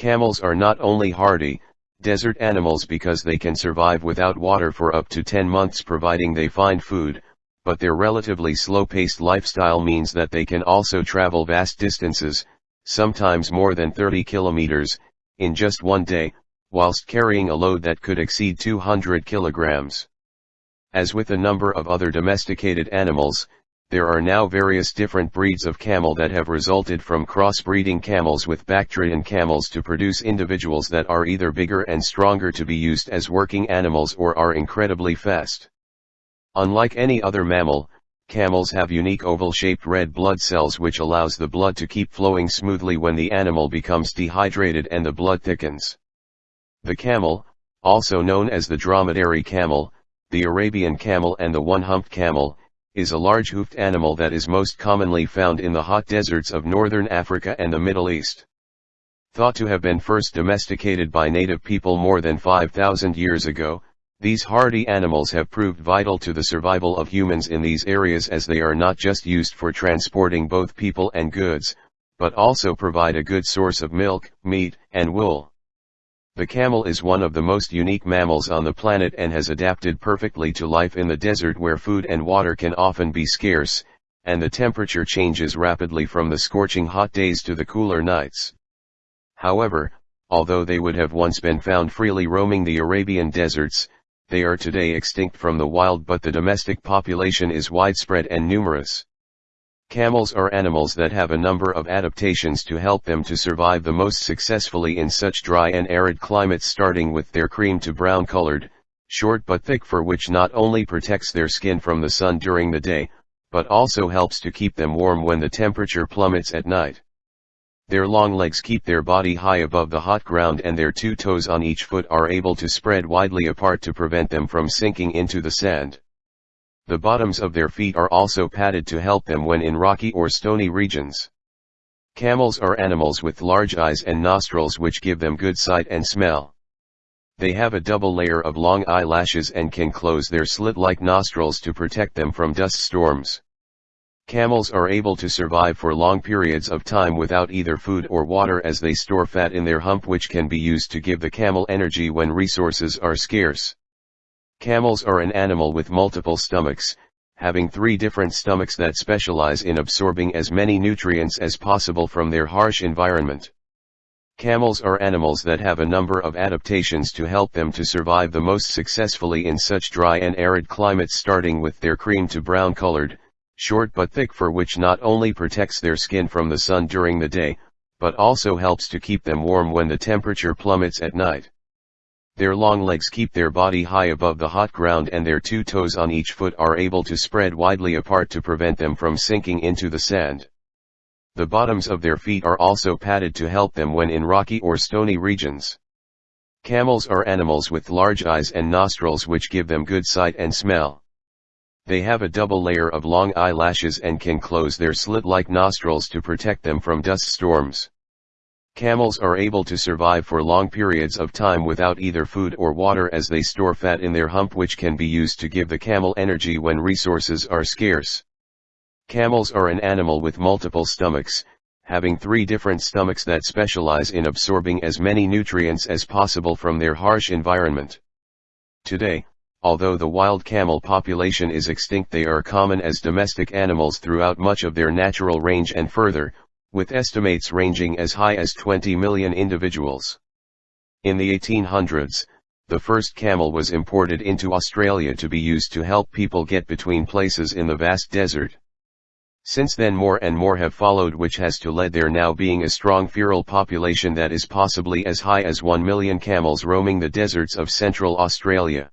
Camels are not only hardy, desert animals because they can survive without water for up to 10 months providing they find food, but their relatively slow-paced lifestyle means that they can also travel vast distances, sometimes more than 30 kilometers, in just one day, whilst carrying a load that could exceed 200 kilograms. As with a number of other domesticated animals, there are now various different breeds of camel that have resulted from crossbreeding camels with Bactrian camels to produce individuals that are either bigger and stronger to be used as working animals or are incredibly fast. Unlike any other mammal, camels have unique oval-shaped red blood cells which allows the blood to keep flowing smoothly when the animal becomes dehydrated and the blood thickens. The camel, also known as the dromedary camel, the Arabian camel and the one-humped camel, is a large hoofed animal that is most commonly found in the hot deserts of northern Africa and the Middle East. Thought to have been first domesticated by native people more than 5,000 years ago, these hardy animals have proved vital to the survival of humans in these areas as they are not just used for transporting both people and goods, but also provide a good source of milk, meat, and wool. The camel is one of the most unique mammals on the planet and has adapted perfectly to life in the desert where food and water can often be scarce, and the temperature changes rapidly from the scorching hot days to the cooler nights. However, although they would have once been found freely roaming the Arabian deserts, they are today extinct from the wild but the domestic population is widespread and numerous. Camels are animals that have a number of adaptations to help them to survive the most successfully in such dry and arid climates starting with their cream to brown colored, short but thick fur which not only protects their skin from the sun during the day, but also helps to keep them warm when the temperature plummets at night. Their long legs keep their body high above the hot ground and their two toes on each foot are able to spread widely apart to prevent them from sinking into the sand. The bottoms of their feet are also padded to help them when in rocky or stony regions. Camels are animals with large eyes and nostrils which give them good sight and smell. They have a double layer of long eyelashes and can close their slit-like nostrils to protect them from dust storms. Camels are able to survive for long periods of time without either food or water as they store fat in their hump which can be used to give the camel energy when resources are scarce. Camels are an animal with multiple stomachs, having three different stomachs that specialize in absorbing as many nutrients as possible from their harsh environment. Camels are animals that have a number of adaptations to help them to survive the most successfully in such dry and arid climates starting with their cream to brown colored, short but thick fur which not only protects their skin from the sun during the day, but also helps to keep them warm when the temperature plummets at night. Their long legs keep their body high above the hot ground and their two toes on each foot are able to spread widely apart to prevent them from sinking into the sand. The bottoms of their feet are also padded to help them when in rocky or stony regions. Camels are animals with large eyes and nostrils which give them good sight and smell. They have a double layer of long eyelashes and can close their slit-like nostrils to protect them from dust storms. Camels are able to survive for long periods of time without either food or water as they store fat in their hump which can be used to give the camel energy when resources are scarce. Camels are an animal with multiple stomachs, having three different stomachs that specialize in absorbing as many nutrients as possible from their harsh environment. Today, although the wild camel population is extinct they are common as domestic animals throughout much of their natural range and further, with estimates ranging as high as 20 million individuals. In the 1800s, the first camel was imported into Australia to be used to help people get between places in the vast desert. Since then more and more have followed which has to led there now being a strong feral population that is possibly as high as 1 million camels roaming the deserts of central Australia.